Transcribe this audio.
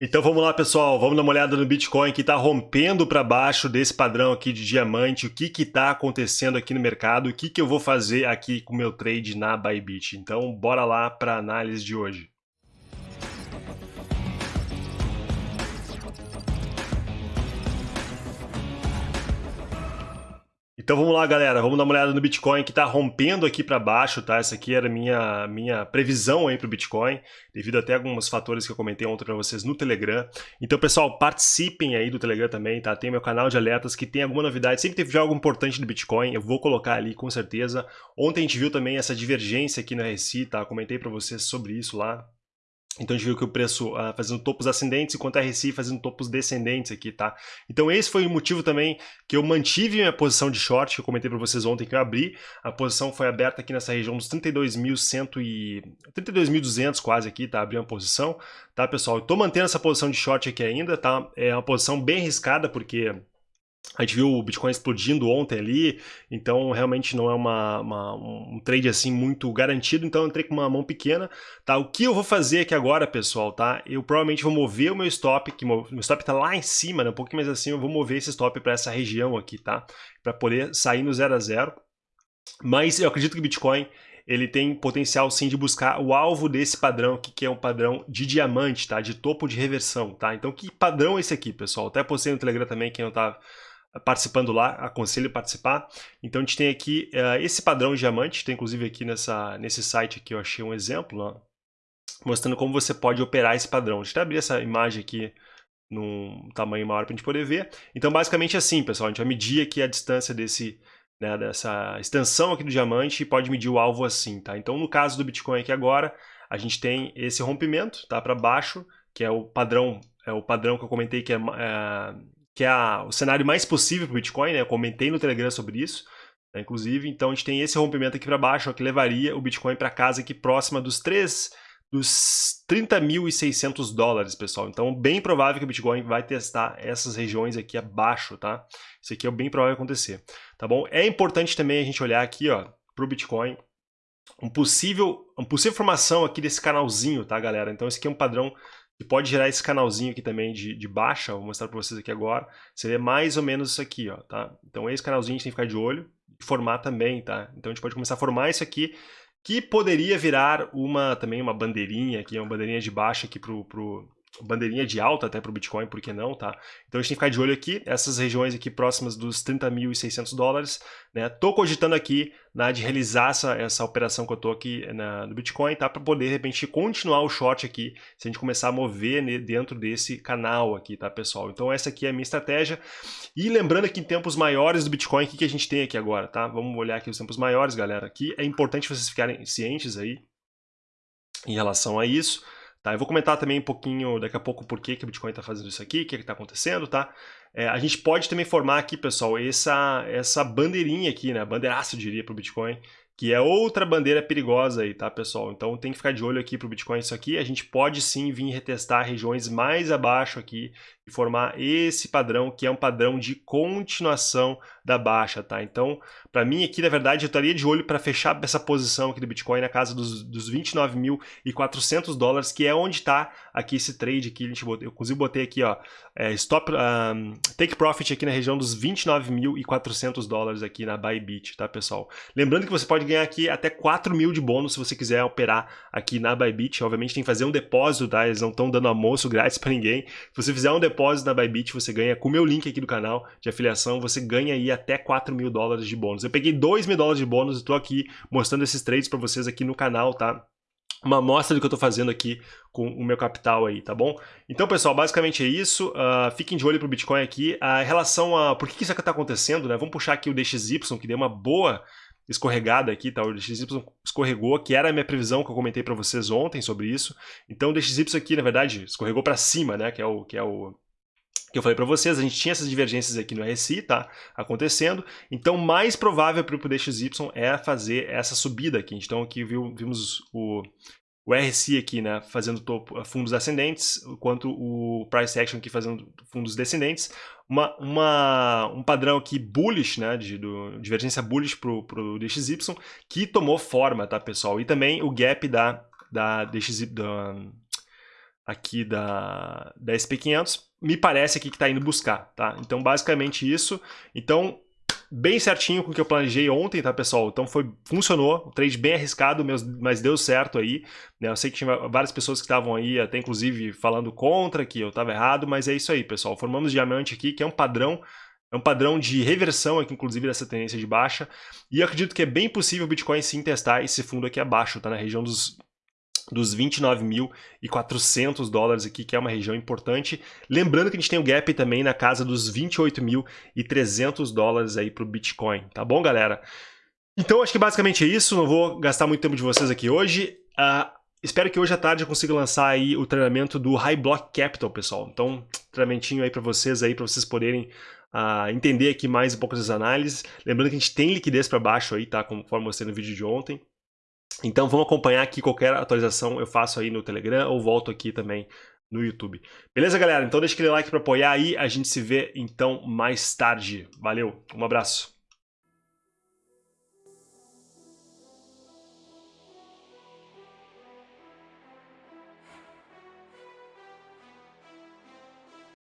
Então vamos lá, pessoal, vamos dar uma olhada no Bitcoin que está rompendo para baixo desse padrão aqui de diamante, o que está acontecendo aqui no mercado, o que, que eu vou fazer aqui com o meu trade na Bybit. Então bora lá para a análise de hoje. Então vamos lá, galera, vamos dar uma olhada no Bitcoin que está rompendo aqui para baixo, tá? Essa aqui era minha, minha previsão aí para o Bitcoin, devido até a alguns fatores que eu comentei ontem para vocês no Telegram. Então, pessoal, participem aí do Telegram também, tá? Tem meu canal de alertas que tem alguma novidade, sempre teve algo importante do Bitcoin, eu vou colocar ali com certeza. Ontem a gente viu também essa divergência aqui no RSI, tá? Comentei para vocês sobre isso lá, então a gente viu que o preço uh, fazendo topos ascendentes enquanto a RSI fazendo topos descendentes aqui, tá? Então esse foi o motivo também que eu mantive minha posição de short, que eu comentei para vocês ontem que eu abri. A posição foi aberta aqui nessa região dos 32.100 e 32.200 quase aqui, tá? Abri uma posição, tá, pessoal? Eu tô mantendo essa posição de short aqui ainda, tá? É uma posição bem arriscada porque a gente viu o Bitcoin explodindo ontem ali, então realmente não é uma, uma, um trade assim muito garantido, então eu entrei com uma mão pequena, tá? O que eu vou fazer aqui agora, pessoal, tá? Eu provavelmente vou mover o meu stop, que meu stop tá lá em cima, né? Um pouquinho mais assim, eu vou mover esse stop para essa região aqui, tá? Para poder sair no 0 a 0. Mas eu acredito que o Bitcoin ele tem potencial sim de buscar o alvo desse padrão aqui, que é um padrão de diamante, tá? De topo de reversão, tá? Então que padrão é esse aqui, pessoal? Até postei no Telegram também, quem não tá participando lá, aconselho participar. Então a gente tem aqui uh, esse padrão de diamante, tem inclusive aqui nessa, nesse site aqui eu achei um exemplo, mostrando como você pode operar esse padrão. Deixa eu abrir essa imagem aqui num tamanho maior para a gente poder ver. Então basicamente é assim, pessoal, a gente vai medir aqui a distância desse, né, dessa extensão aqui do diamante e pode medir o alvo assim, tá? Então no caso do Bitcoin aqui agora, a gente tem esse rompimento, tá, para baixo, que é o padrão, é o padrão que eu comentei que é, é que é a, o cenário mais possível para o Bitcoin, né? Eu comentei no Telegram sobre isso, né? inclusive. Então a gente tem esse rompimento aqui para baixo, ó, que levaria o Bitcoin para casa aqui próxima dos 3 dos 30.600 dólares, pessoal. Então, bem provável que o Bitcoin vai testar essas regiões aqui abaixo, tá? Isso aqui é bem provável acontecer, tá bom? É importante também a gente olhar aqui, ó, para o Bitcoin, um possível, uma possível formação aqui desse canalzinho, tá, galera? Então, esse aqui é um padrão pode gerar esse canalzinho aqui também de, de baixa, vou mostrar para vocês aqui agora, seria mais ou menos isso aqui, ó, tá? Então esse canalzinho a gente tem que ficar de olho, formar também, tá? Então a gente pode começar a formar isso aqui, que poderia virar uma também uma bandeirinha aqui, uma bandeirinha de baixa aqui pro, pro, bandeirinha de alta até para o Bitcoin, por que não, tá? Então a gente tem que ficar de olho aqui, essas regiões aqui próximas dos 30.600 dólares, né? Tô cogitando aqui né, de realizar essa, essa operação que eu tô aqui na, no Bitcoin, tá? Para poder, de repente, continuar o short aqui, se a gente começar a mover né, dentro desse canal aqui, tá, pessoal? Então essa aqui é a minha estratégia. E lembrando que em tempos maiores do Bitcoin, o que, que a gente tem aqui agora, tá? Vamos olhar aqui os tempos maiores, galera. Aqui é importante vocês ficarem cientes aí em relação a isso. Tá? Eu vou comentar também um pouquinho daqui a pouco por que, que o Bitcoin está fazendo isso aqui, o que está acontecendo, tá? É, a gente pode também formar aqui, pessoal, essa, essa bandeirinha aqui, né? Bandeiraço, eu diria, para o Bitcoin, que é outra bandeira perigosa aí, tá, pessoal? Então tem que ficar de olho aqui para o Bitcoin isso aqui. A gente pode sim vir retestar regiões mais abaixo aqui formar esse padrão, que é um padrão de continuação da baixa, tá? Então, para mim aqui, na verdade, eu estaria de olho para fechar essa posição aqui do Bitcoin na casa dos, dos 29.400 dólares, que é onde está aqui esse trade aqui. A gente botou, eu inclusive botei aqui, ó, é, stop, um, take profit aqui na região dos 29.400 dólares aqui na Bybit, tá, pessoal? Lembrando que você pode ganhar aqui até 4 mil de bônus se você quiser operar aqui na Bybit. Obviamente tem que fazer um depósito, tá? Eles não estão dando almoço grátis para ninguém. Se você fizer um depósito na Bybit, você ganha, com o meu link aqui do canal de afiliação, você ganha aí até 4 mil dólares de bônus. Eu peguei 2 mil dólares de bônus e estou aqui mostrando esses trades para vocês aqui no canal, tá? uma amostra do que eu estou fazendo aqui com o meu capital aí, tá bom? Então, pessoal, basicamente é isso. Uh, fiquem de olho para o Bitcoin aqui. A relação a por que isso aqui está acontecendo, né? Vamos puxar aqui o DXY, que deu uma boa escorregada aqui, tá? O DXY escorregou, que era a minha previsão que eu comentei para vocês ontem sobre isso. Então, o DXY aqui, na verdade, escorregou para cima, né? Que é o que é o que eu falei para vocês, a gente tinha essas divergências aqui no RSI, tá? Acontecendo. Então, mais provável para o DXY é fazer essa subida aqui. Então, aqui viu, vimos o, o RSI aqui, né? Fazendo topo, fundos ascendentes, enquanto o Price Action aqui fazendo fundos descendentes. Uma, uma, um padrão aqui bullish, né? De do, divergência bullish para o DXY, que tomou forma, tá, pessoal? E também o gap da, da DXY... Da, aqui da, da SP500, me parece aqui que está indo buscar, tá? Então, basicamente isso. Então, bem certinho com o que eu planejei ontem, tá, pessoal? Então foi, funcionou, um trade bem arriscado, mas deu certo aí. Né? Eu sei que tinha várias pessoas que estavam aí, até inclusive falando contra, que eu estava errado, mas é isso aí, pessoal. Formamos diamante aqui, que é um padrão é um padrão de reversão aqui, inclusive, dessa tendência de baixa. E acredito que é bem possível o Bitcoin sim testar esse fundo aqui abaixo, tá na região dos dos 29.400 dólares aqui, que é uma região importante. Lembrando que a gente tem o gap também na casa dos 28.300 dólares aí para o Bitcoin, tá bom, galera? Então, acho que basicamente é isso, não vou gastar muito tempo de vocês aqui hoje. Uh, espero que hoje à tarde eu consiga lançar aí o treinamento do High Block Capital, pessoal. Então, treinamentinho aí para vocês aí, para vocês poderem uh, entender aqui mais um pouco das análises. Lembrando que a gente tem liquidez para baixo aí, tá? Conforme mostrei no vídeo de ontem. Então vamos acompanhar aqui qualquer atualização eu faço aí no Telegram ou volto aqui também no YouTube. Beleza, galera? Então deixa aquele like para apoiar aí, a gente se vê então mais tarde. Valeu, um abraço.